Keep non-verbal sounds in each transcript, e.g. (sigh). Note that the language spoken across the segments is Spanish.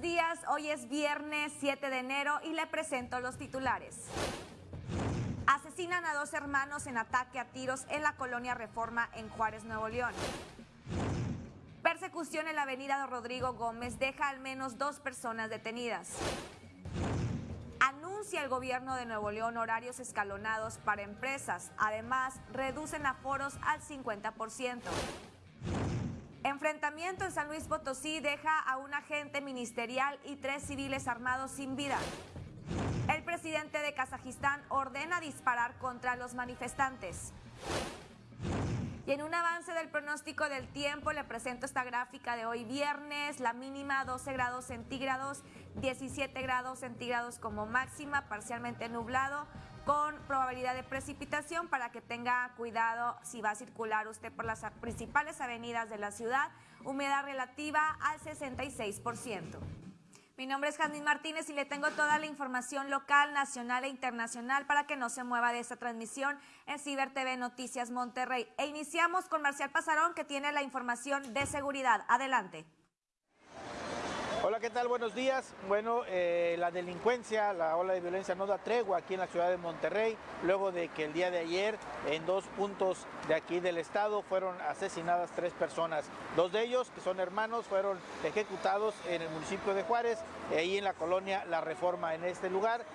días, hoy es viernes 7 de enero y le presento los titulares. Asesinan a dos hermanos en ataque a tiros en la colonia Reforma en Juárez, Nuevo León. Persecución en la avenida Rodrigo Gómez deja al menos dos personas detenidas. Anuncia el gobierno de Nuevo León horarios escalonados para empresas. Además, reducen aforos al 50%. Enfrentamiento en San Luis Potosí deja a un agente ministerial y tres civiles armados sin vida. El presidente de Kazajistán ordena disparar contra los manifestantes. Y en un avance del pronóstico del tiempo le presento esta gráfica de hoy viernes, la mínima 12 grados centígrados, 17 grados centígrados como máxima, parcialmente nublado, con probabilidad de precipitación para que tenga cuidado si va a circular usted por las principales avenidas de la ciudad. Humedad relativa al 66%. Mi nombre es Jazmín Martínez y le tengo toda la información local, nacional e internacional para que no se mueva de esta transmisión en Ciber TV Noticias Monterrey. E iniciamos con Marcial Pasarón que tiene la información de seguridad. Adelante. Hola, ¿qué tal? Buenos días. Bueno, eh, la delincuencia, la ola de violencia no da tregua aquí en la ciudad de Monterrey, luego de que el día de ayer en dos puntos de aquí del estado fueron asesinadas tres personas. Dos de ellos, que son hermanos, fueron ejecutados en el municipio de Juárez, ahí en la colonia La Reforma. En este lugar,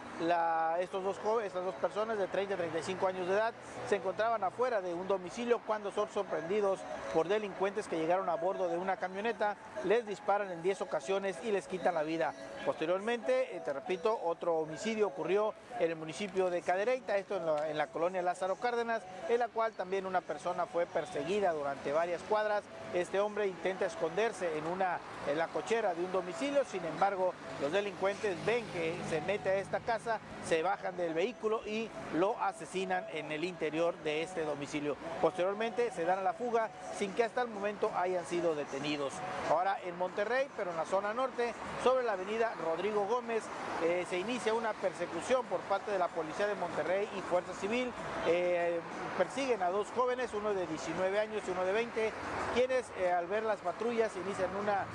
estos dos jóvenes, estas dos personas de 30 y 35 años de edad se encontraban afuera de un domicilio cuando son sorprendidos por delincuentes que llegaron a bordo de una camioneta, les disparan en 10 ocasiones y les quitan la vida. Posteriormente, eh, te repito, otro homicidio ocurrió en el municipio de Cadereyta, esto en la, colonia Lázaro Cárdenas, en la cual también una persona fue perseguida durante varias cuadras. Este hombre intenta esconderse en, una, en la cochera de un domicilio, sin embargo, los delincuentes ven que se mete a esta casa, se bajan del vehículo y lo asesinan en el interior de este domicilio. Posteriormente se dan a la fuga sin que hasta el momento hayan sido detenidos. Ahora en Monterrey, pero en la zona norte, sobre la avenida Rodrigo Gómez, eh, se inicia una persecución por parte de la Policía de Monterrey y Fuerza Civil. Eh, persiguen a dos jóvenes, uno de 19 años y uno de 20, quienes eh, al ver las patrullas inician una,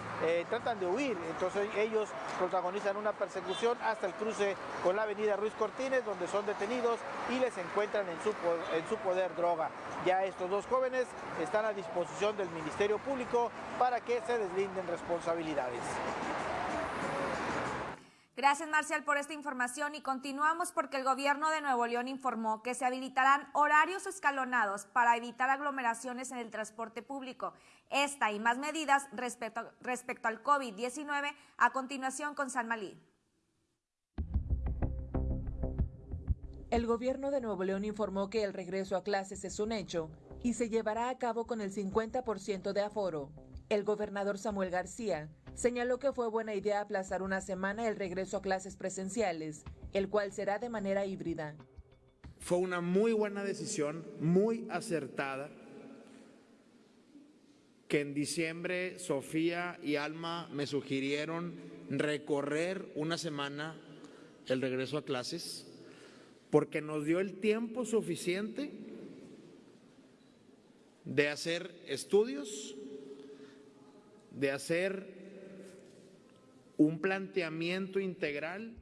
tratan de huir, entonces ellos protagonizan una persecución hasta el cruce con la avenida Ruiz Cortines, donde son detenidos y les encuentran en su, en su poder droga. Ya estos dos jóvenes están a disposición del Ministerio Público para que se deslinden responsabilidades. Gracias, Marcial, por esta información y continuamos porque el gobierno de Nuevo León informó que se habilitarán horarios escalonados para evitar aglomeraciones en el transporte público. Esta y más medidas respecto, respecto al COVID-19 a continuación con San Malí. El gobierno de Nuevo León informó que el regreso a clases es un hecho y se llevará a cabo con el 50% de aforo. El gobernador Samuel García señaló que fue buena idea aplazar una semana el regreso a clases presenciales, el cual será de manera híbrida. Fue una muy buena decisión, muy acertada, que en diciembre Sofía y Alma me sugirieron recorrer una semana el regreso a clases, porque nos dio el tiempo suficiente de hacer estudios, de hacer un planteamiento integral.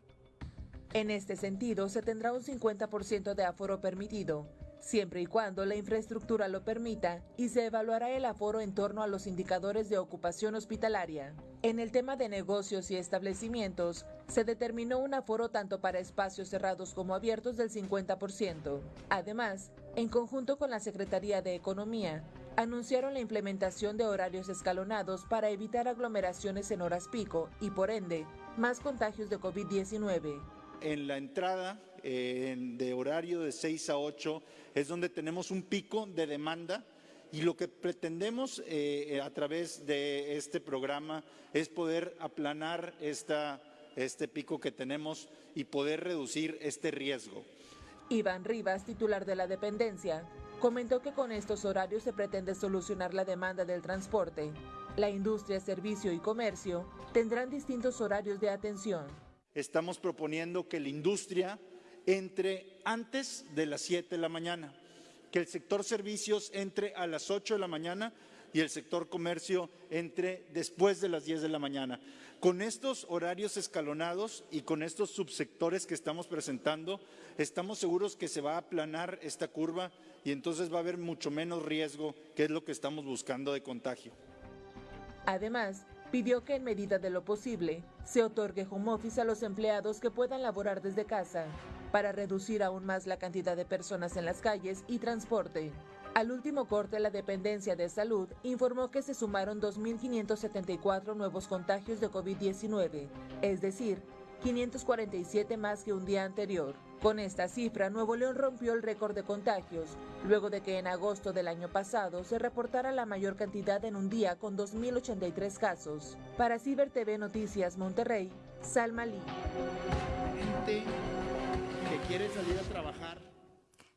En este sentido, se tendrá un 50% de aforo permitido, siempre y cuando la infraestructura lo permita, y se evaluará el aforo en torno a los indicadores de ocupación hospitalaria. En el tema de negocios y establecimientos, se determinó un aforo tanto para espacios cerrados como abiertos del 50%. Además, en conjunto con la Secretaría de Economía, anunciaron la implementación de horarios escalonados para evitar aglomeraciones en horas pico y, por ende, más contagios de COVID-19. En la entrada de horario de 6 a 8 es donde tenemos un pico de demanda y lo que pretendemos eh, a través de este programa es poder aplanar esta, este pico que tenemos y poder reducir este riesgo. Iván Rivas, titular de la dependencia, Comentó que con estos horarios se pretende solucionar la demanda del transporte. La industria, servicio y comercio tendrán distintos horarios de atención. Estamos proponiendo que la industria entre antes de las 7 de la mañana, que el sector servicios entre a las 8 de la mañana y el sector comercio entre después de las 10 de la mañana. Con estos horarios escalonados y con estos subsectores que estamos presentando, estamos seguros que se va a aplanar esta curva y entonces va a haber mucho menos riesgo, que es lo que estamos buscando de contagio. Además, pidió que en medida de lo posible se otorgue home office a los empleados que puedan laborar desde casa para reducir aún más la cantidad de personas en las calles y transporte. Al último corte, la Dependencia de Salud informó que se sumaron 2.574 nuevos contagios de COVID-19, es decir, 547 más que un día anterior. Con esta cifra, Nuevo León rompió el récord de contagios, luego de que en agosto del año pasado se reportara la mayor cantidad en un día con 2.083 casos. Para Ciber TV Noticias Monterrey, Salma Lee. Gente que quiere salir a trabajar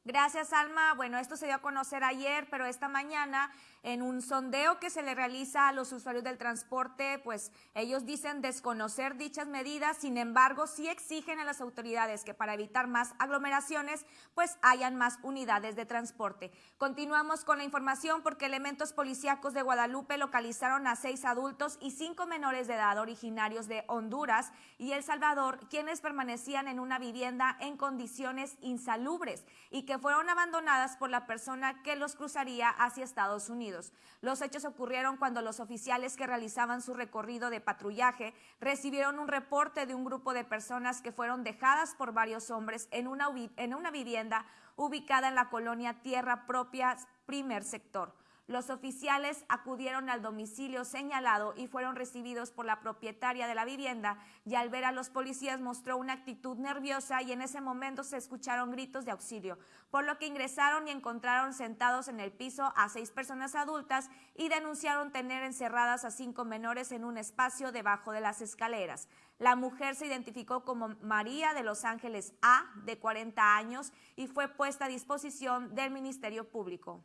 Gracias, Alma. Bueno, esto se dio a conocer ayer, pero esta mañana en un sondeo que se le realiza a los usuarios del transporte, pues ellos dicen desconocer dichas medidas, sin embargo, sí exigen a las autoridades que para evitar más aglomeraciones, pues hayan más unidades de transporte. Continuamos con la información porque elementos policíacos de Guadalupe localizaron a seis adultos y cinco menores de edad originarios de Honduras y El Salvador, quienes permanecían en una vivienda en condiciones insalubres y que fueron abandonadas por la persona que los cruzaría hacia Estados Unidos. Los hechos ocurrieron cuando los oficiales que realizaban su recorrido de patrullaje recibieron un reporte de un grupo de personas que fueron dejadas por varios hombres en una, en una vivienda ubicada en la colonia Tierra Propia, primer sector. Los oficiales acudieron al domicilio señalado y fueron recibidos por la propietaria de la vivienda y al ver a los policías mostró una actitud nerviosa y en ese momento se escucharon gritos de auxilio, por lo que ingresaron y encontraron sentados en el piso a seis personas adultas y denunciaron tener encerradas a cinco menores en un espacio debajo de las escaleras. La mujer se identificó como María de Los Ángeles A, de 40 años, y fue puesta a disposición del Ministerio Público.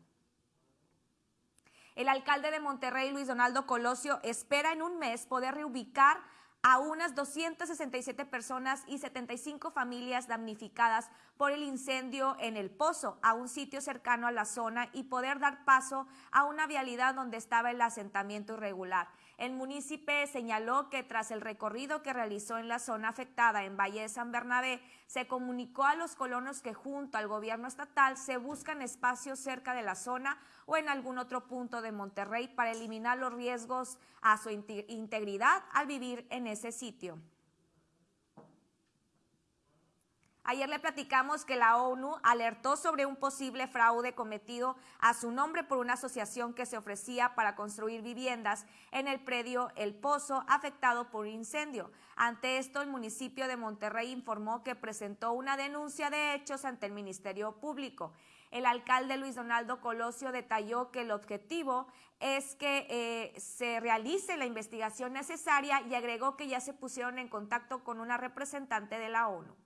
El alcalde de Monterrey, Luis Donaldo Colosio, espera en un mes poder reubicar a unas 267 personas y 75 familias damnificadas por el incendio en el Pozo, a un sitio cercano a la zona y poder dar paso a una vialidad donde estaba el asentamiento irregular. El municipio señaló que tras el recorrido que realizó en la zona afectada en Valle de San Bernabé, se comunicó a los colonos que junto al gobierno estatal se buscan espacios cerca de la zona o en algún otro punto de Monterrey para eliminar los riesgos a su integridad al vivir en ese sitio. Ayer le platicamos que la ONU alertó sobre un posible fraude cometido a su nombre por una asociación que se ofrecía para construir viviendas en el predio El Pozo afectado por incendio. Ante esto, el municipio de Monterrey informó que presentó una denuncia de hechos ante el Ministerio Público. El alcalde Luis Donaldo Colosio detalló que el objetivo es que eh, se realice la investigación necesaria y agregó que ya se pusieron en contacto con una representante de la ONU.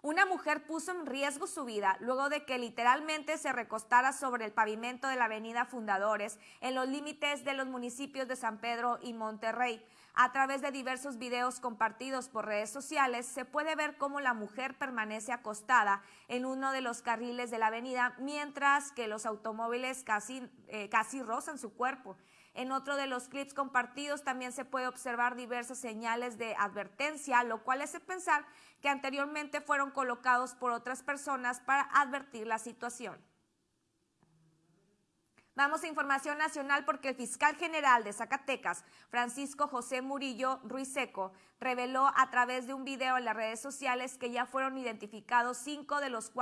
Una mujer puso en riesgo su vida luego de que literalmente se recostara sobre el pavimento de la avenida Fundadores en los límites de los municipios de San Pedro y Monterrey. A través de diversos videos compartidos por redes sociales se puede ver cómo la mujer permanece acostada en uno de los carriles de la avenida mientras que los automóviles casi, eh, casi rozan su cuerpo. En otro de los clips compartidos también se puede observar diversas señales de advertencia, lo cual hace pensar que anteriormente fueron colocados por otras personas para advertir la situación. Vamos a información nacional porque el fiscal general de Zacatecas, Francisco José Murillo Ruiseco, reveló a través de un video en las redes sociales que ya fueron identificados cinco de los,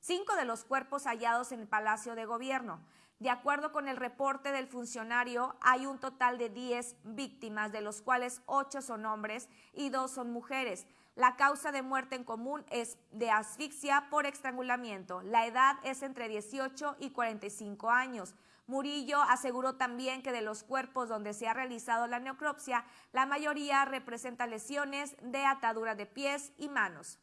cinco de los cuerpos hallados en el Palacio de Gobierno. De acuerdo con el reporte del funcionario, hay un total de 10 víctimas, de los cuales 8 son hombres y 2 son mujeres. La causa de muerte en común es de asfixia por estrangulamiento. La edad es entre 18 y 45 años. Murillo aseguró también que de los cuerpos donde se ha realizado la necropsia, la mayoría representa lesiones de atadura de pies y manos.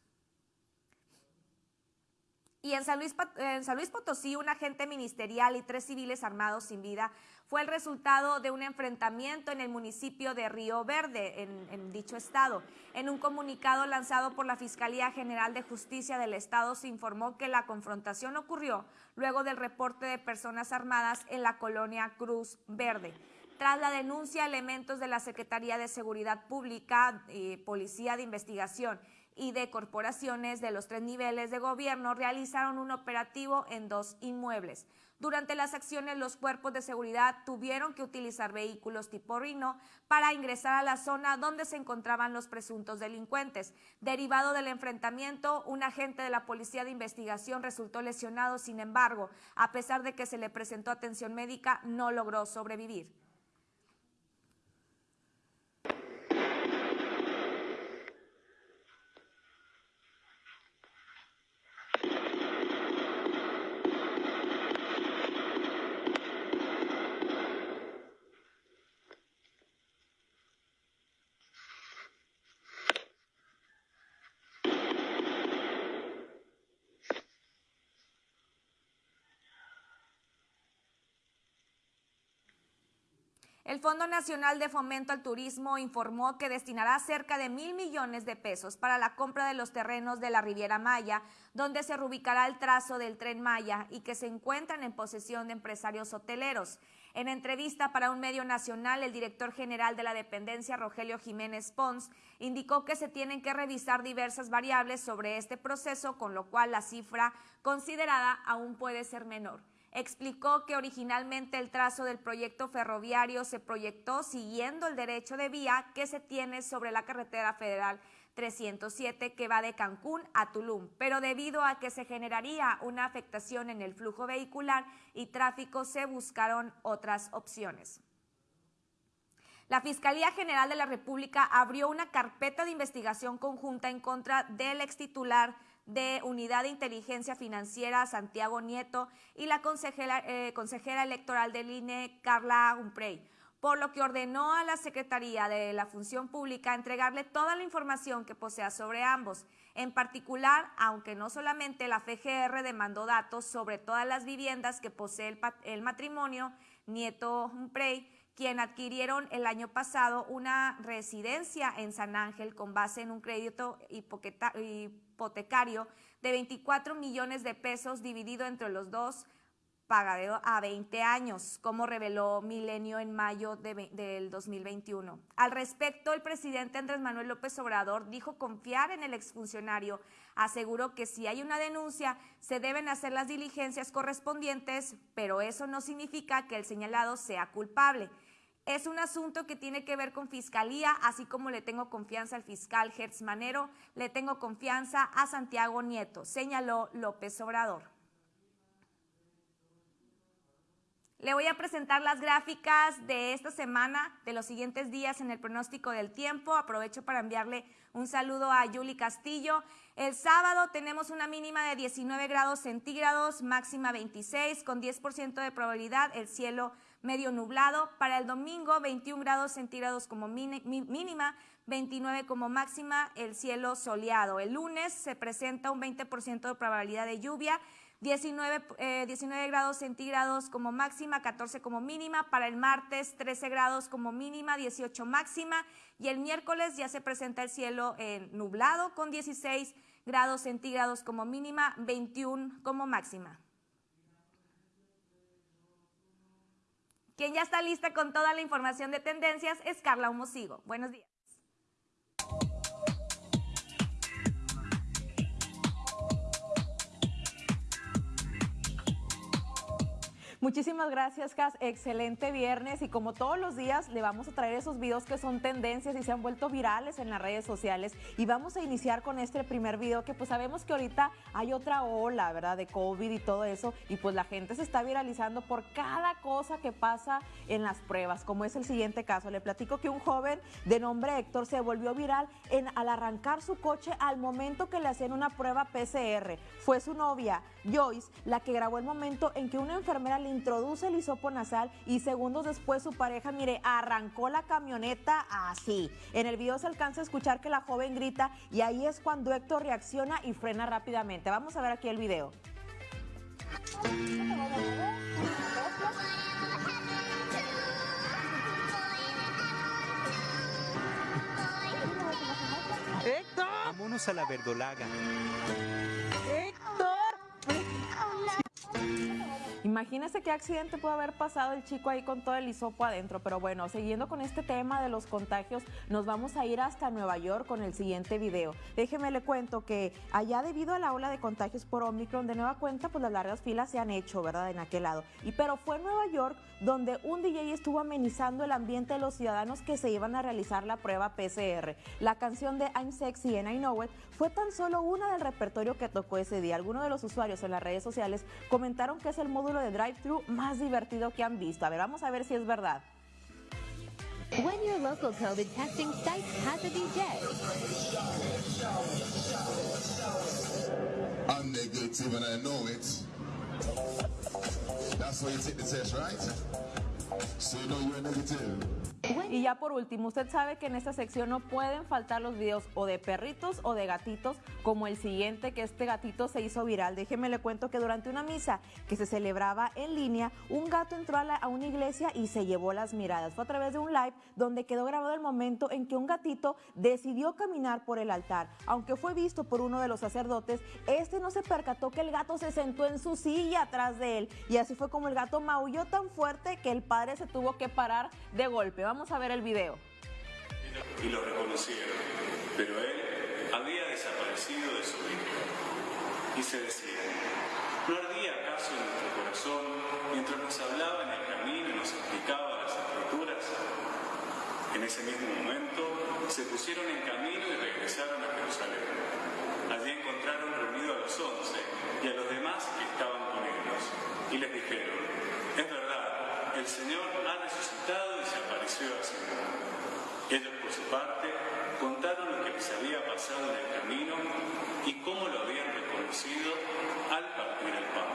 Y en San, Luis, Potosí, un agente ministerial y tres civiles armados sin vida fue el resultado de un enfrentamiento en el municipio de Río Verde, en, en, dicho estado. En un comunicado lanzado por la Fiscalía General de Justicia del Estado se informó que la confrontación ocurrió luego del reporte de personas armadas en la colonia Cruz Verde. tras la denuncia, elementos de la Secretaría de Seguridad Pública, y Policía de Investigación y de corporaciones de los tres niveles de gobierno realizaron un operativo en dos inmuebles. Durante las acciones, los cuerpos de seguridad tuvieron que utilizar vehículos tipo Rino para ingresar a la zona donde se encontraban los presuntos delincuentes. Derivado del enfrentamiento, un agente de la Policía de Investigación resultó lesionado, sin embargo, a pesar de que se le presentó atención médica, no logró sobrevivir. El Fondo Nacional de Fomento al Turismo informó que destinará cerca de mil millones de pesos para la compra de los terrenos de la Riviera Maya, donde se reubicará el trazo del tren Maya y que se encuentran en posesión de empresarios hoteleros. En entrevista para un medio nacional, el director general de la dependencia, Rogelio Jiménez Pons, indicó que se tienen que revisar diversas variables sobre este proceso, con lo cual la cifra considerada aún puede ser menor explicó que originalmente el trazo del proyecto ferroviario se proyectó siguiendo el derecho de vía que se tiene sobre la carretera federal 307 que va de Cancún a Tulum, pero debido a que se generaría una afectación en el flujo vehicular y tráfico se buscaron otras opciones. La Fiscalía General de la República abrió una carpeta de investigación conjunta en contra del ex titular de Unidad de Inteligencia Financiera, Santiago Nieto, y la consejera, eh, consejera electoral del INE, Carla Humprey, por lo que ordenó a la Secretaría de la Función Pública entregarle toda la información que posea sobre ambos. En particular, aunque no solamente la FGR demandó datos sobre todas las viviendas que posee el, el matrimonio Nieto Humprey, quien adquirieron el año pasado una residencia en San Ángel con base en un crédito hipotecario de 24 millones de pesos dividido entre los dos pagado a 20 años, como reveló Milenio en mayo del 2021. Al respecto, el presidente Andrés Manuel López Obrador dijo confiar en el exfuncionario. Aseguró que si hay una denuncia, se deben hacer las diligencias correspondientes, pero eso no significa que el señalado sea culpable. Es un asunto que tiene que ver con fiscalía, así como le tengo confianza al fiscal Hertz Manero, le tengo confianza a Santiago Nieto, señaló López Obrador. Le voy a presentar las gráficas de esta semana, de los siguientes días en el pronóstico del tiempo. Aprovecho para enviarle un saludo a Yuli Castillo. El sábado tenemos una mínima de 19 grados centígrados, máxima 26, con 10% de probabilidad, el cielo medio nublado. Para el domingo, 21 grados centígrados como mínima, 29 como máxima, el cielo soleado. El lunes se presenta un 20% de probabilidad de lluvia 19, 19 eh, grados centígrados como máxima, 14 como mínima. Para el martes, 13 grados como mínima, 18 máxima. Y el miércoles ya se presenta el cielo eh, nublado con 16 grados centígrados como mínima, 21 como máxima. Quien ya está lista con toda la información de tendencias es Carla Humosigo. Buenos días. Muchísimas gracias, Cas. Excelente viernes y como todos los días le vamos a traer esos videos que son tendencias y se han vuelto virales en las redes sociales y vamos a iniciar con este primer video que pues sabemos que ahorita hay otra ola, ¿verdad? De COVID y todo eso y pues la gente se está viralizando por cada cosa que pasa en las pruebas, como es el siguiente caso. Le platico que un joven de nombre Héctor se volvió viral al arrancar su coche al momento que le hacían una prueba PCR. Fue su novia, Joyce, la que grabó el momento en que una enfermera le introduce el hisopo nasal y segundos después su pareja, mire, arrancó la camioneta así. En el video se alcanza a escuchar que la joven grita y ahí es cuando Héctor reacciona y frena rápidamente. Vamos a ver aquí el video. Héctor. Vámonos a la verdolaga. Imagínese qué accidente puede haber pasado el chico ahí con todo el hisopo adentro. Pero bueno, siguiendo con este tema de los contagios, nos vamos a ir hasta Nueva York con el siguiente video. Déjeme le cuento que allá debido a la ola de contagios por Omicron, de nueva cuenta, pues las largas filas se han hecho, ¿verdad? En aquel lado. Y pero fue en Nueva York donde un DJ estuvo amenizando el ambiente de los ciudadanos que se iban a realizar la prueba PCR. La canción de I'm Sexy and I Know It fue tan solo una del repertorio que tocó ese día. Algunos de los usuarios en las redes sociales comentaron que es el módulo de drive-thru más divertido que han visto. A ver, vamos a ver si es verdad. When your local COVID testing site has a DJ. I'm negative and I know it. That's why you take the test, right? Y ya por último, usted sabe que en esta sección no pueden faltar los videos o de perritos o de gatitos, como el siguiente, que este gatito se hizo viral. Déjeme le cuento que durante una misa que se celebraba en línea, un gato entró a una iglesia y se llevó las miradas. Fue a través de un live donde quedó grabado el momento en que un gatito decidió caminar por el altar. Aunque fue visto por uno de los sacerdotes, este no se percató que el gato se sentó en su silla atrás de él. Y así fue como el gato maulló tan fuerte que el padre se tuvo que parar de golpe. Vamos a ver el video. y lo reconocieron, pero él había desaparecido de su vida. Y se decía, ¿no ardía acaso en nuestro corazón mientras nos hablaba en el camino y nos explicaba las escrituras? En ese mismo momento se pusieron en camino y regresaron a Jerusalén. Allí encontraron reunido a los once y a los demás que estaban con ellos y les dijeron, el Señor ha resucitado y se apareció a Simón. Ellos, por su parte, contaron lo que les había pasado en el camino y cómo lo habían reconocido al partir el pan.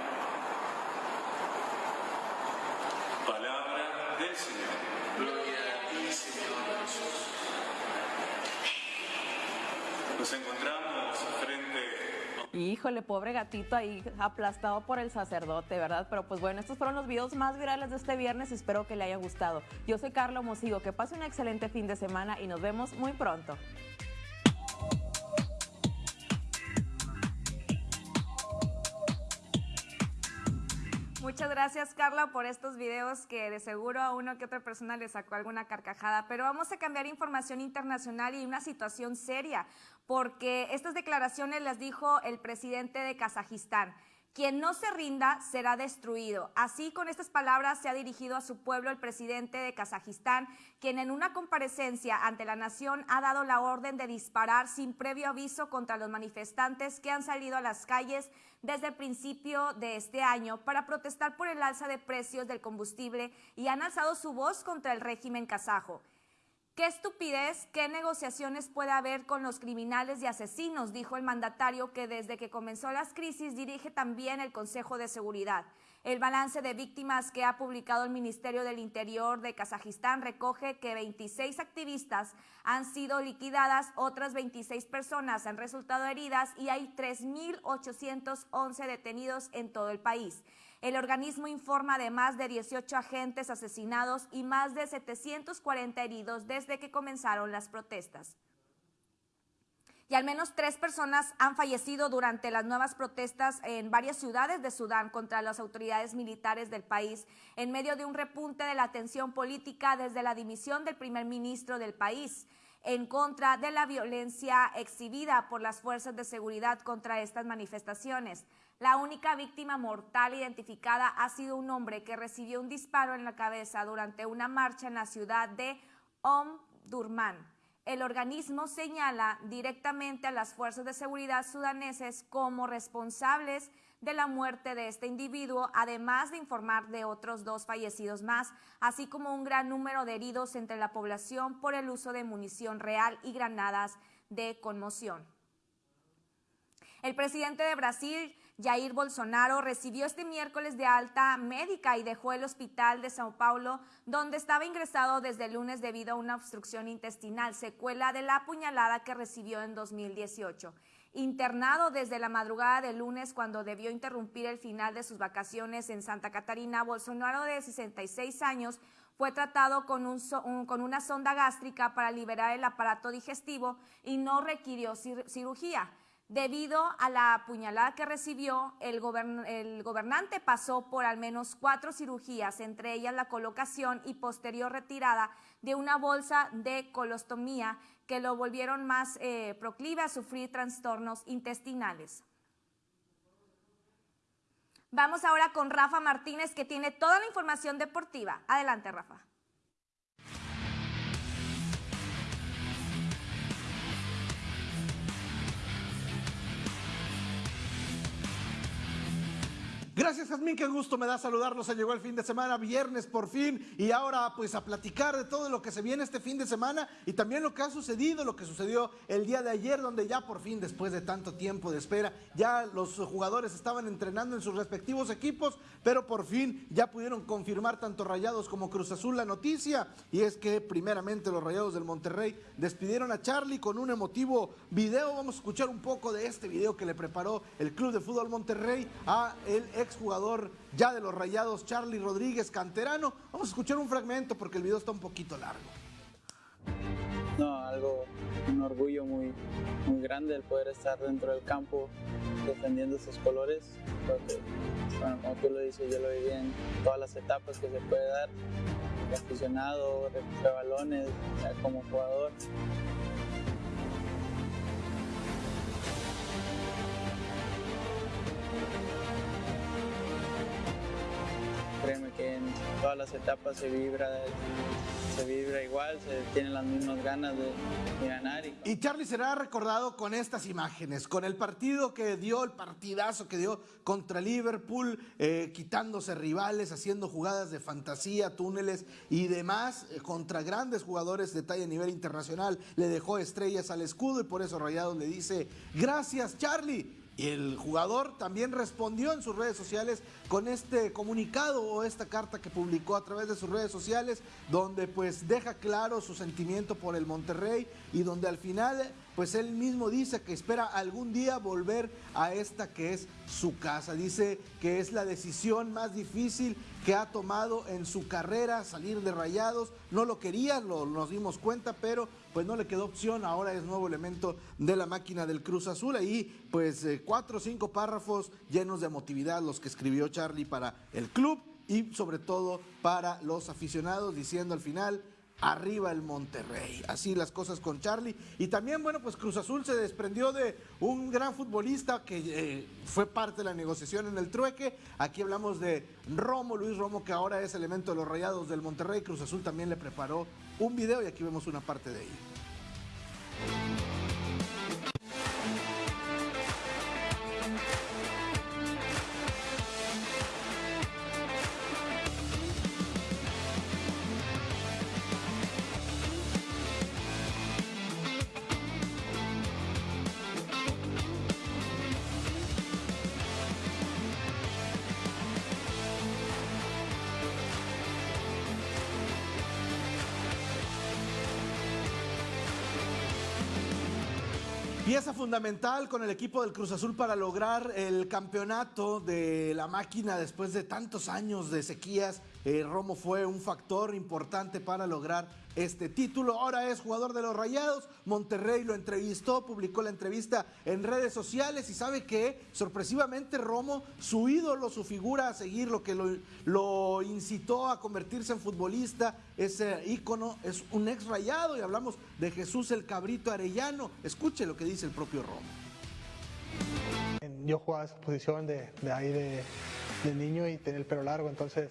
Palabra del Señor. Gloria a ti, Señor Jesús. Nos encontramos frente Híjole, pobre gatito ahí aplastado por el sacerdote, ¿verdad? Pero pues bueno, estos fueron los videos más virales de este viernes. Espero que le haya gustado. Yo soy Carla Mosigo. Que pase un excelente fin de semana y nos vemos muy pronto. Muchas gracias, Carla, por estos videos que de seguro a uno que otra persona le sacó alguna carcajada. Pero vamos a cambiar información internacional y una situación seria, porque estas declaraciones las dijo el presidente de Kazajistán. Quien no se rinda será destruido. Así, con estas palabras, se ha dirigido a su pueblo el presidente de Kazajistán, quien en una comparecencia ante la nación ha dado la orden de disparar sin previo aviso contra los manifestantes que han salido a las calles desde el principio de este año para protestar por el alza de precios del combustible y han alzado su voz contra el régimen kazajo. Qué estupidez, qué negociaciones puede haber con los criminales y asesinos, dijo el mandatario que desde que comenzó las crisis dirige también el Consejo de Seguridad. El balance de víctimas que ha publicado el Ministerio del Interior de Kazajistán recoge que 26 activistas han sido liquidadas, otras 26 personas han resultado heridas y hay 3.811 detenidos en todo el país. El organismo informa de más de 18 agentes asesinados y más de 740 heridos desde que comenzaron las protestas. Y al menos tres personas han fallecido durante las nuevas protestas en varias ciudades de Sudán contra las autoridades militares del país, en medio de un repunte de la tensión política desde la dimisión del primer ministro del país en contra de la violencia exhibida por las fuerzas de seguridad contra estas manifestaciones. La única víctima mortal identificada ha sido un hombre que recibió un disparo en la cabeza durante una marcha en la ciudad de Omdurman. El organismo señala directamente a las fuerzas de seguridad sudaneses como responsables de la muerte de este individuo, además de informar de otros dos fallecidos más, así como un gran número de heridos entre la población por el uso de munición real y granadas de conmoción. El presidente de Brasil, Jair Bolsonaro, recibió este miércoles de alta médica y dejó el hospital de Sao Paulo, donde estaba ingresado desde el lunes debido a una obstrucción intestinal, secuela de la apuñalada que recibió en 2018. Internado desde la madrugada del lunes cuando debió interrumpir el final de sus vacaciones en Santa Catarina, Bolsonaro de 66 años fue tratado con, un con una sonda gástrica para liberar el aparato digestivo y no requirió cir- cirugía. Debido a la puñalada que recibió, el, gobernante pasó por al menos cuatro cirugías, entre ellas la colocación y posterior retirada de una bolsa de colostomía que lo volvieron más eh, proclive a sufrir trastornos intestinales. Vamos ahora con Rafa Martínez que tiene toda la información deportiva. Adelante, Rafa. Gracias, Jazmín, qué gusto me da saludarlos. Se llegó el fin de semana, viernes por fin, y ahora pues a platicar de todo lo que se viene este fin de semana y también lo que ha sucedido, lo que sucedió el día de ayer, donde ya por fin, después de tanto tiempo de espera, ya los jugadores estaban entrenando en sus respectivos equipos, pero por fin ya pudieron confirmar tanto Rayados como Cruz Azul la noticia, y es que primeramente los Rayados del Monterrey despidieron a Charlie con un emotivo video. Vamos a escuchar un poco de este video que le preparó el Club de Fútbol Monterrey a el exjugador ya de los Rayados, Charlie Rodríguez, canterano. Vamos a escuchar un fragmento porque el video está un poquito largo. No, algo, un orgullo muy, muy grande el poder estar dentro del campo defendiendo esos colores. Porque, bueno, como tú lo dices, yo lo viví en todas las etapas que se puede dar, aficionado, de balones, como jugador. Créeme que en todas las etapas se vibra, se vibra igual, se tienen las mismas ganas de, ganar. Y... Charlie será recordado con estas imágenes, con el partido que dio, el partidazo que dio contra Liverpool, eh, quitándose rivales, haciendo jugadas de fantasía, túneles y demás, eh, contra grandes jugadores de talla a nivel internacional. Le dejó estrellas al escudo y por eso Rayados le dice, gracias Charlie y el jugador también respondió en sus redes sociales con este comunicado o esta carta que publicó a través de sus redes sociales, donde pues deja claro su sentimiento por el Monterrey y donde al final pues él mismo dice que espera algún día volver a esta que es su casa. Dice que es la decisión más difícil que ha tomado en su carrera, salir de rayados. No lo quería, lo, nos dimos cuenta, pero pues no le quedó opción. Ahora es nuevo elemento de la máquina del Cruz Azul. Ahí pues eh, cuatro o cinco párrafos llenos de emotividad los que escribió Charlie para el club y sobre todo para los aficionados, diciendo al final arriba el Monterrey. Así las cosas con Charlie. Y también, bueno, pues Cruz Azul se desprendió de un gran futbolista que eh, fue parte de la negociación en el trueque. Aquí hablamos de Romo, Luis Romo, que ahora es elemento de los rayados del Monterrey. Cruz Azul también le preparó un video y aquí vemos una parte de ello. Fundamental con el equipo del Cruz Azul para lograr el campeonato de la máquina después de tantos años de sequías. Eh, Romo fue un factor importante para lograr este título. Ahora es jugador de los Rayados. Monterrey lo entrevistó, publicó la entrevista en redes sociales y sabe que sorpresivamente Romo, su ídolo, su figura a seguir, lo que lo, incitó a convertirse en futbolista, ese ícono, es un ex rayado y hablamos de Jesús el Cabrito Arellano. Escuche lo que dice el propio Romo. Yo jugaba esa posición de, ahí de, de niño y tenía el pelo largo, entonces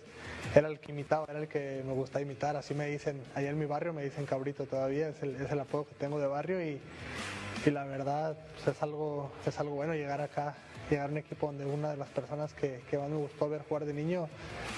era el que imitaba, era el que me gusta imitar. Así me dicen, allá en mi barrio me dicen cabrito todavía, es el, es apodo que tengo de barrio y, y la verdad pues, es, algo, es algo bueno llegar acá llegar a un equipo donde una de las personas que, que, más me gustó ver jugar de niño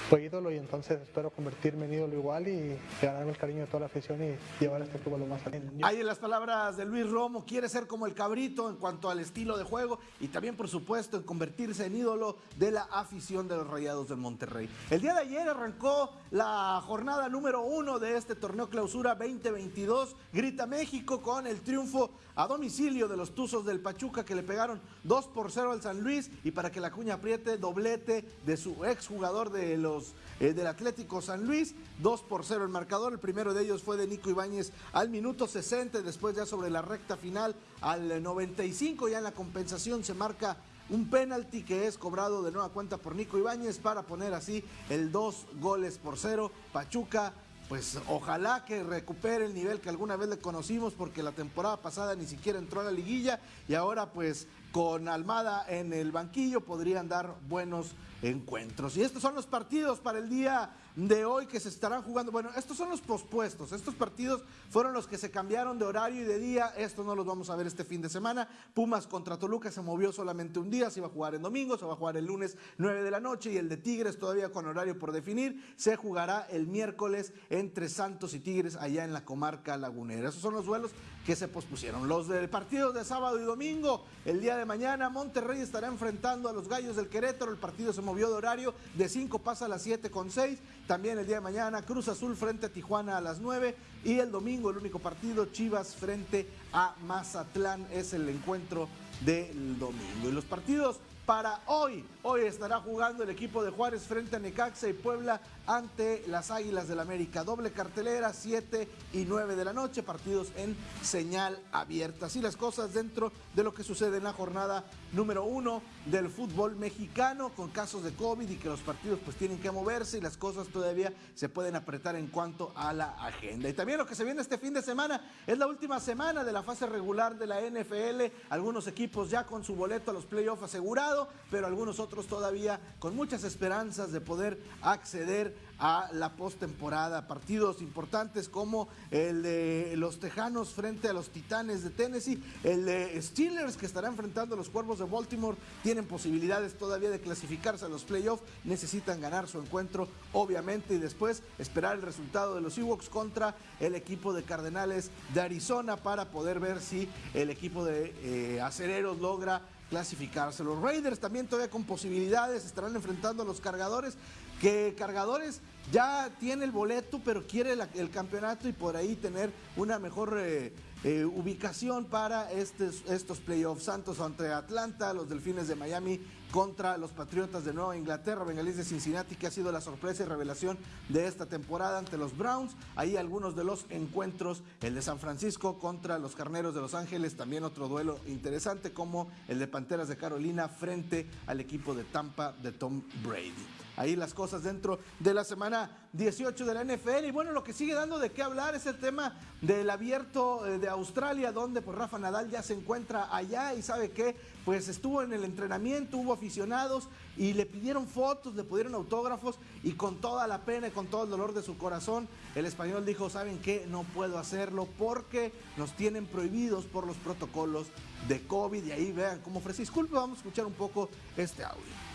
fue ídolo y entonces espero convertirme en ídolo igual y ganarme el cariño de toda la afición y llevar a este club lo más alto. Ahí en las palabras de Luis Romo, quiere ser como el cabrito en cuanto al estilo de juego y también por supuesto en convertirse en ídolo de la afición de los Rayados del Monterrey. El día de ayer arrancó la jornada número uno de este torneo clausura 2022, Grita México con el triunfo a domicilio de los Tuzos del Pachuca que le pegaron 2 por 0 al San Luis y para que la cuña apriete doblete de su exjugador de los eh, del Atlético San Luis, 2 por 0 el marcador, el primero de ellos fue de Nico Ibáñez al minuto 60, después ya sobre la recta final al 95, ya en la compensación se marca un penalti que es cobrado de nueva cuenta por Nico Ibáñez para poner así el 2 goles por 0, Pachuca pues ojalá que recupere el nivel que alguna vez le conocimos porque la temporada pasada ni siquiera entró a la liguilla y ahora pues con Almada en el banquillo podrían dar buenos encuentros. Y estos son los partidos para el día de hoy que se estarán jugando. Bueno, estos son los pospuestos. Estos partidos fueron los que se cambiaron de horario y de día. Estos no los vamos a ver este fin de semana. Pumas contra Toluca se movió solamente un día. Se iba a jugar en domingo, se va a jugar el lunes 9 de la noche. Y el de Tigres todavía con horario por definir. Se jugará el miércoles entre Santos y Tigres allá en la comarca lagunera. Esos son los duelos que se pospusieron. Los del partido de sábado y domingo. El día de mañana Monterrey estará enfrentando a los Gallos del Querétaro. El partido se movió de horario. De 5 pasa a las 7 con 6. También el día de mañana Cruz Azul frente a Tijuana a las 9 y el domingo el único partido Chivas frente a Mazatlán es el encuentro del domingo. Y los partidos para hoy. Hoy estará jugando el equipo de Juárez frente a Necaxa y Puebla ante las Águilas del América. Doble cartelera, 7 y 9 de la noche, partidos en señal abierta. Así las cosas dentro de lo que sucede en la jornada número uno del fútbol mexicano con casos de COVID y que los partidos pues tienen que moverse y las cosas todavía se pueden apretar en cuanto a la agenda. Y también lo que se viene este fin de semana es la última semana de la fase regular de la NFL. Algunos equipos ya con su boleto a los playoffs asegurado, pero algunos otros todavía con muchas esperanzas de poder acceder a la postemporada. Partidos importantes como el de los Tejanos frente a los Titanes de Tennessee, el de Steelers que estará enfrentando a los Cuervos de Baltimore, tienen posibilidades todavía de clasificarse a los playoffs, necesitan ganar su encuentro obviamente y después esperar el resultado de los Ewoks contra el equipo de Cardenales de Arizona para poder ver si el equipo de eh, Acereros logra clasificarse. Los Raiders también todavía con posibilidades estarán enfrentando a los cargadores, que cargadores ya tiene el boleto, pero quiere el campeonato y por ahí tener una mejor eh, eh, ubicación para estos, playoffs. Santos ante Atlanta, los Delfines de Miami contra los Patriotas de Nueva Inglaterra, Bengalís de Cincinnati, que ha sido la sorpresa y revelación de esta temporada ante los Browns. Ahí algunos de los encuentros, el de San Francisco contra los Carneros de Los Ángeles, también otro duelo interesante como el de Panteras de Carolina frente al equipo de Tampa de Tom Brady ahí las cosas dentro de la semana 18 de la NFL. Y bueno, lo que sigue dando de qué hablar es el tema del abierto eh, de Australia, donde pues Rafa Nadal ya se encuentra allá y sabe que pues estuvo en el entrenamiento, hubo aficionados y le pidieron fotos, le pidieron autógrafos y con toda la pena y con todo el dolor de su corazón, el español dijo, ¿saben qué? No puedo hacerlo porque nos tienen prohibidos por los protocolos de COVID y ahí vean cómo ofrece disculpas, vamos a escuchar un poco este audio.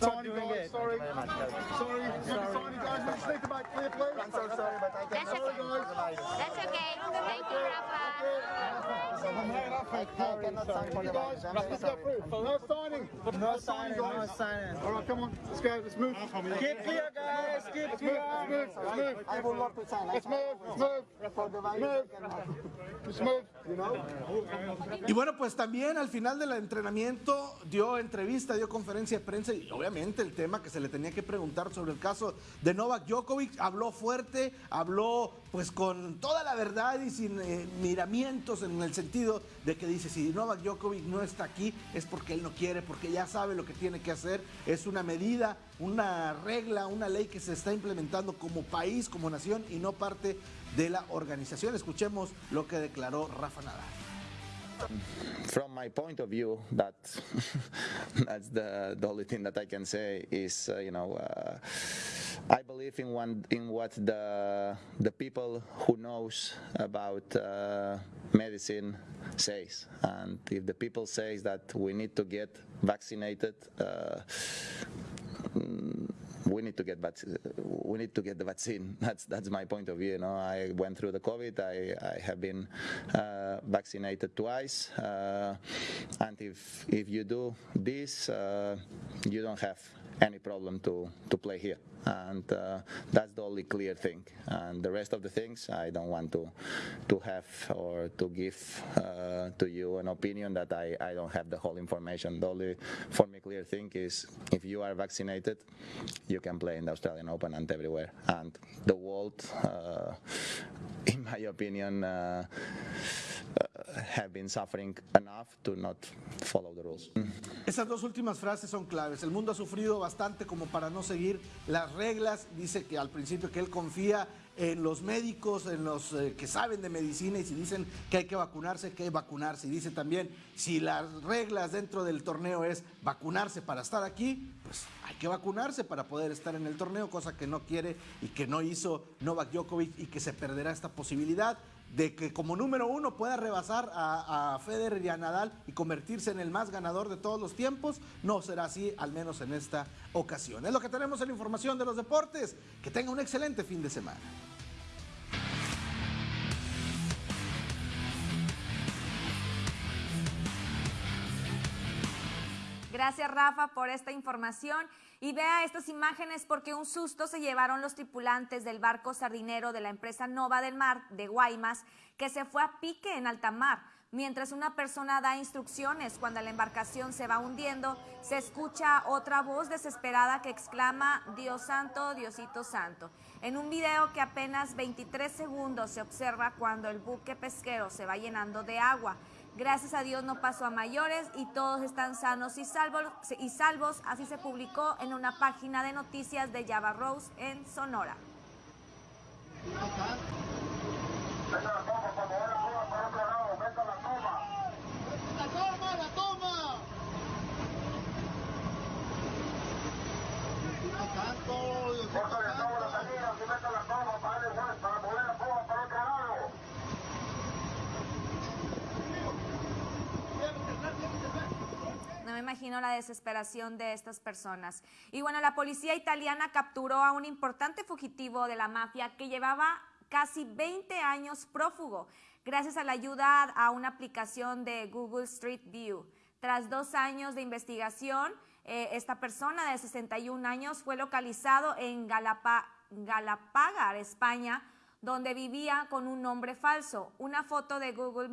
Sorry, guys. Sorry. Sorry. Sorry, guys. Let's think about clear, please. I'm so sorry, but thank That's okay. That's okay. Thank you, Rafa. No signing. No signing. No signing. All right, come on. Let's go. Let's move. Keep clear, guys. Keep clear. Let's move. Let's move. I to sign. Let's move. Let's move. Let's move. Y bueno, pues también al final del entrenamiento dio entrevista, dio conferencia de prensa y obviamente el tema que se le tenía que preguntar sobre el caso de Novak Djokovic, habló fuerte, habló pues con toda la verdad y sin eh, miramientos en el sentido de que dice si Novak Djokovic no está aquí es porque él no quiere, porque ya sabe lo que tiene que hacer, es una medida, una regla, una ley que se está implementando como país, como nación y no parte de la organización. Escuchemos lo que declaró Rafa Nadal. From my point of view, that (laughs) that's the, the only thing that I can say is, uh, you know, uh, I believe in one in what the the people who knows about uh, medicine says, and if the people says that we need to get vaccinated. Uh, we need to get vac- we need to get the vaccine. (laughs) That's that's my point of view. You know, I went through the COVID. I, I have been uh, vaccinated twice, uh, and if if you do this, uh, you don't have any problem to to play here, and uh, that's the only clear thing. And the rest of the things, I don't want to to have or to give uh, to you an opinion that I I don't have the whole information. The only for me clear thing is if you are vaccinated, you can play in the Australian Open and everywhere. And the world, uh, in my opinion. Have been suffering enough to not follow the rules. Esas dos últimas frases son claves. El mundo ha sufrido bastante como para no seguir las reglas. Dice que al principio que él confía en los médicos, en los eh, que saben de medicina y si dicen que hay que vacunarse, hay que vacunarse. Y dice también, si las reglas dentro del torneo es vacunarse para estar aquí, pues hay que vacunarse para poder estar en el torneo, cosa que no quiere y que no hizo Novak Djokovic y que se perderá esta posibilidad de que como número uno pueda rebasar a, Federer y a Nadal y convertirse en el más ganador de todos los tiempos, no será así, al menos en esta ocasión. Es lo que tenemos en la información de los deportes. Que tenga un excelente fin de semana. Gracias Rafa por esta información y vea estas imágenes porque un susto se llevaron los tripulantes del barco sardinero de la empresa Nova del Mar de Guaymas que se fue a pique en alta mar. Mientras una persona da instrucciones cuando la embarcación se va hundiendo, se escucha otra voz desesperada que exclama Dios santo, Diosito santo. En un video que apenas 23 segundos se observa cuando el buque pesquero se va llenando de agua. Gracias a Dios no pasó a mayores y todos están sanos y salvos, y salvos. Así se publicó en una página de noticias de Java Rose en Sonora. No me imagino la desesperación de estas personas. Y bueno, la policía italiana capturó a un importante fugitivo de la mafia que llevaba casi 20 años prófugo, gracias a la ayuda a una aplicación de Google Street View. Tras dos años de investigación, eh, esta persona de 61 años fue localizado en Galapa, Galapagar, España, donde vivía con un nombre falso. Una foto de Google,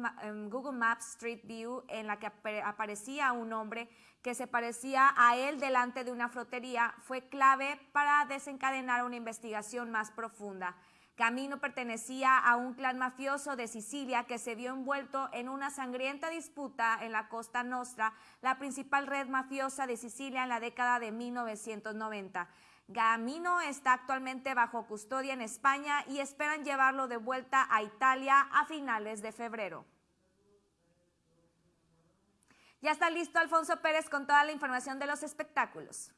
Google Maps Street View en la que ap aparecía un hombre que se parecía a él delante de una frotería fue clave para desencadenar una investigación más profunda. Camino pertenecía a un clan mafioso de Sicilia que se vio envuelto en una sangrienta disputa en la Costa Nostra, la principal red mafiosa de Sicilia en la década de 1990. Gamino está actualmente bajo custodia en España y esperan llevarlo de vuelta a Italia a finales de febrero. Ya está listo Alfonso Pérez con toda la información de los espectáculos.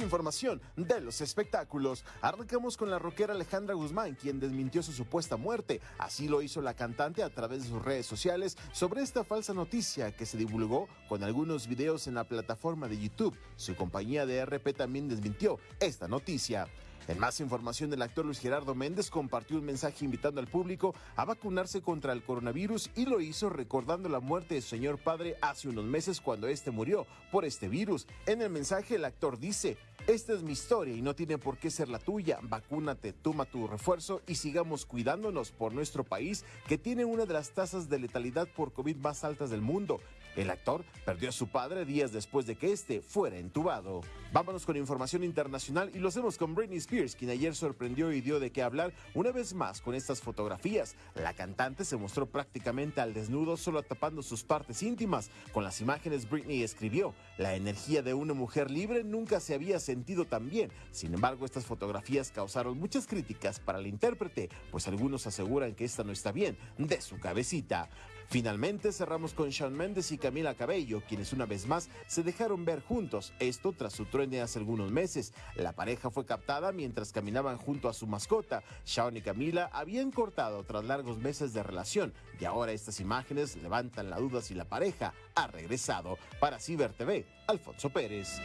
Información de los espectáculos. Arrancamos con la rockera Alejandra Guzmán, quien desmintió su supuesta muerte. Así lo hizo la cantante a través de sus redes sociales sobre esta falsa noticia que se divulgó con algunos videos en la plataforma de YouTube. Su compañía de RP también desmintió esta noticia. En más información, el actor Luis Gerardo Méndez compartió un mensaje invitando al público a vacunarse contra el coronavirus y lo hizo recordando la muerte de su señor padre hace unos meses cuando este murió por este virus. En el mensaje el actor dice, esta es mi historia y no tiene por qué ser la tuya. Vacúnate, toma tu refuerzo y sigamos cuidándonos por nuestro país que tiene una de las tasas de letalidad por COVID más altas del mundo. El actor perdió a su padre días después de que este fuera entubado. Vámonos con información internacional y lo hacemos con Britney Spears, quien ayer sorprendió y dio de qué hablar una vez más con estas fotografías. La cantante se mostró prácticamente al desnudo, solo tapando sus partes íntimas. Con las imágenes, Britney escribió: La energía de una mujer libre nunca se había sentido tan bien. Sin embargo, estas fotografías causaron muchas críticas para el intérprete, pues algunos aseguran que esta no está bien de su cabecita. Finalmente cerramos con Shawn Mendes y Camila Cabello, quienes una vez más se dejaron ver juntos, esto tras su truene hace algunos meses. La pareja fue captada mientras caminaban junto a su mascota. Shawn y Camila habían cortado tras largos meses de relación y ahora estas imágenes levantan la duda si la pareja ha regresado. Para Ciber TV, Alfonso Pérez.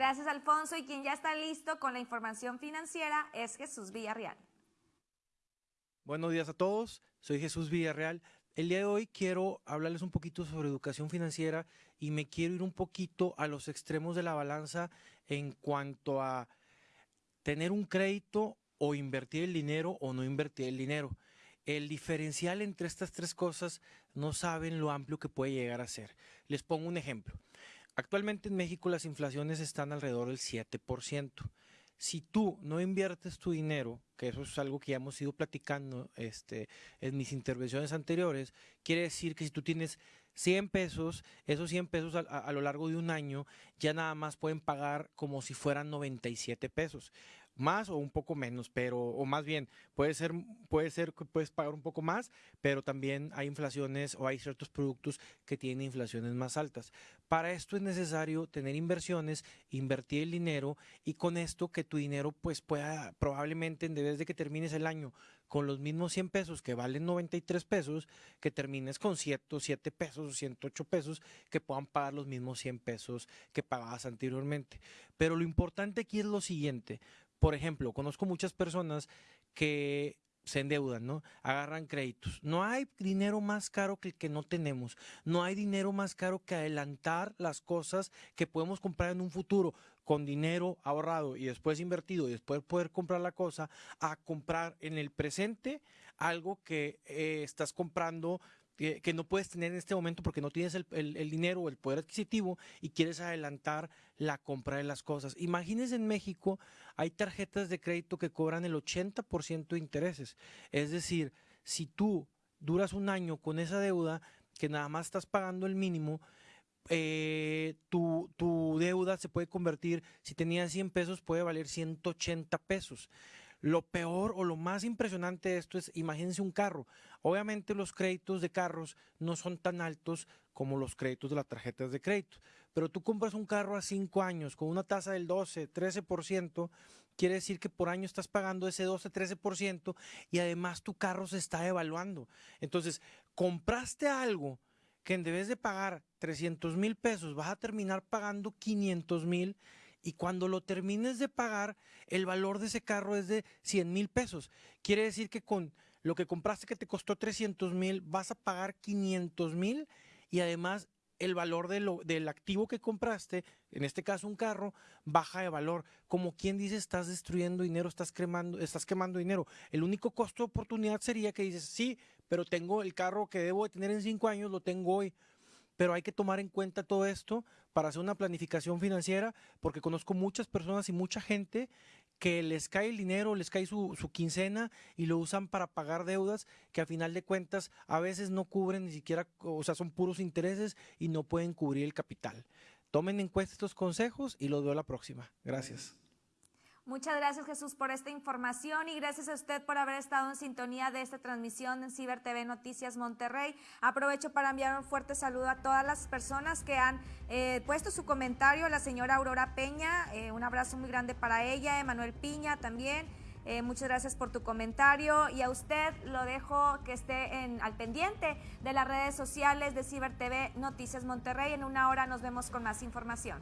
Gracias, Alfonso. Y quien ya está listo con la información financiera es Jesús Villarreal. Buenos días a todos, soy Jesús Villarreal. El día de hoy quiero hablarles un poquito sobre educación financiera y me quiero ir un poquito a los extremos de la balanza en cuanto a tener un crédito o invertir el dinero o no invertir el dinero. El diferencial entre estas tres cosas no saben lo amplio que puede llegar a ser. Les pongo un ejemplo. Actualmente en México las inflaciones están alrededor del 7%. Si tú no inviertes tu dinero, que eso es algo que ya hemos ido platicando este, en mis intervenciones anteriores, quiere decir que si tú tienes 100 pesos, esos 100 pesos a, a, lo largo de un año ya nada más pueden pagar como si fueran 97 pesos más o un poco menos, pero o más bien puede ser puede ser que puedes pagar un poco más, pero también hay inflaciones o hay ciertos productos que tienen inflaciones más altas. Para esto es necesario tener inversiones, invertir el dinero y con esto que tu dinero pues pueda probablemente desde que termines el año con los mismos 100 pesos que valen 93 pesos, que termines con 107 pesos o 108 pesos que puedan pagar los mismos 100 pesos que pagabas anteriormente. Pero lo importante aquí es lo siguiente, por ejemplo, conozco muchas personas que se endeudan, ¿no? Agarran créditos. No hay dinero más caro que el que no tenemos. No hay dinero más caro que adelantar las cosas que podemos comprar en un futuro con dinero ahorrado y después invertido y después poder comprar la cosa a comprar en el presente algo que eh, estás comprando que, no puedes tener en este momento porque no tienes el, el, dinero o el poder adquisitivo y quieres adelantar la compra de las cosas. Imagínense en México, hay tarjetas de crédito que cobran el 80% de intereses. Es decir, si tú duras un año con esa deuda, que nada más estás pagando el mínimo, eh, tu, tu, deuda se puede convertir, si tenías 100 pesos, puede valer 180 pesos. Lo peor o lo más impresionante de esto es, imagínense un carro. Obviamente los créditos de carros no son tan altos como los créditos de las tarjetas de crédito, pero tú compras un carro a cinco años con una tasa del 12, 13%, quiere decir que por año estás pagando ese 12, 13% y además tu carro se está evaluando. Entonces, compraste algo que en vez de pagar 300 mil pesos vas a terminar pagando 500 mil y cuando lo termines de pagar, el valor de ese carro es de 100 mil pesos. Quiere decir que con lo que compraste que te costó 300 mil, vas a pagar 500 mil y además el valor de lo, del activo que compraste, en este caso un carro, baja de valor. Como quien dice, estás destruyendo dinero, estás quemando, estás quemando dinero. El único costo de oportunidad sería que dices, sí, pero tengo el carro que debo de tener en cinco años, lo tengo hoy pero hay que tomar en cuenta todo esto para hacer una planificación financiera, porque conozco muchas personas y mucha gente que les cae el dinero, les cae su, quincena y lo usan para pagar deudas que a final de cuentas a veces no cubren ni siquiera, o sea, son puros intereses y no pueden cubrir el capital. Tomen en cuenta estos consejos y los veo la próxima. Gracias. Muchas gracias Jesús por esta información y gracias a usted por haber estado en sintonía de esta transmisión en Ciber TV Noticias Monterrey. Aprovecho para enviar un fuerte saludo a todas las personas que han eh, puesto su comentario. La señora Aurora Peña, eh, un abrazo muy grande para ella. Emanuel Piña también. Eh, muchas gracias por tu comentario y a usted lo dejo que esté al pendiente de las redes sociales de Ciber TV Noticias Monterrey. En una hora nos vemos con más información.